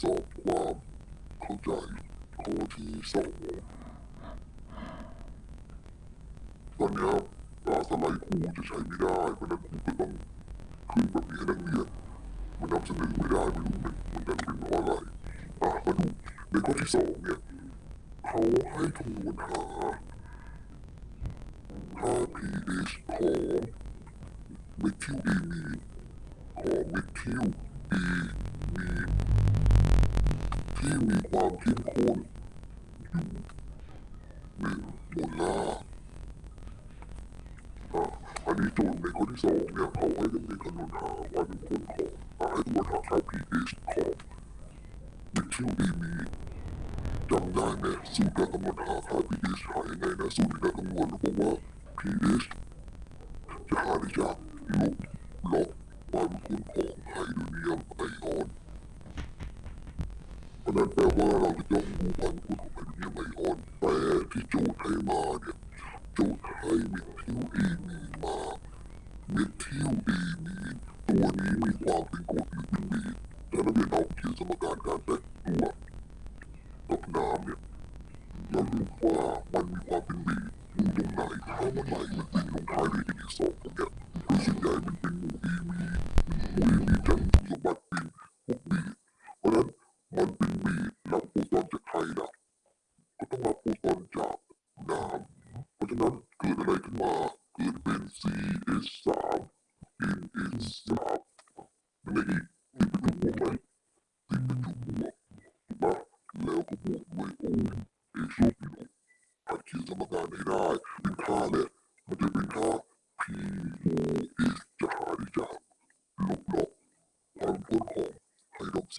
สอบความเข้าใจข้อที่สองตอนนี้ยอ่าสไลด์ครูจะใช้ไม่ได้เพราะนั้นครูก็ต้องขึ้นแบบนี้ให้นักเรียนมันนำเสนอไม่ได้ไม่รู้มันมันจะเป็นเพราะอะไรอะมาดูในข้อที่สองเนี่ยเขาให้คำนวณหาค่า pH ของเมทิลเอมีของเมทิลเอมีน ที่มีความเข้มข้นอยู่หนึ่งโมลาร์อะอันนี้โจทย์ในข้อที่สองเนี่ยเขาให้นักเรียนคำนวณหาความเข้มข้นของอะให้คำนวณหาค่า pH ของเมทิลเอมีนจำได้ไหมสูตรการกำหนดหาค่า pH หายังไงนะสูตรการคำนวณบอกว่า pH จะหาได้จากลบ log ความเข้มข้นของ นั้นแปลว่าเราจะต้องดูความเข้มข้นของไฮโดรเนียมไอออนแต่ที่โจทย์ให้มาเนี่ยโจทย์ให้เมทิลเอมีนมาเมทิลเอมีนตัวนี้มีความเป็นกรดหรือเป็นเบสถ้านักเรียนเอาเขียนสมการการแตกตัวกับน้ำเนี่ยเราดูว่ามันมีความเป็นบีดูตรงไหนถ้ามันไหลมันติดลงท้ายด้วย n สองเนี่ยคือส่วนใหญ่มันเป็นหมู่อีมีหมู่อีมีจะ อนบินหนีนับโฟดตอนจากใครล่ะ ก็ต้องมาพูดตอนจากน้ำเพราะฉะนั้นเกิดอะไรขึ้นมา เกิดเป็น CS3 NS3 นั่นเองติดเป็นตัวบวกไหมติดเป็นตัวบวกนะแล้วก็บวกด้วยโอมเอโซบิโนหัดเขียนสมการให้ได้ เป็นค่าเหละมันจะเป็นค่า P O S จะหาได้จากลบลบ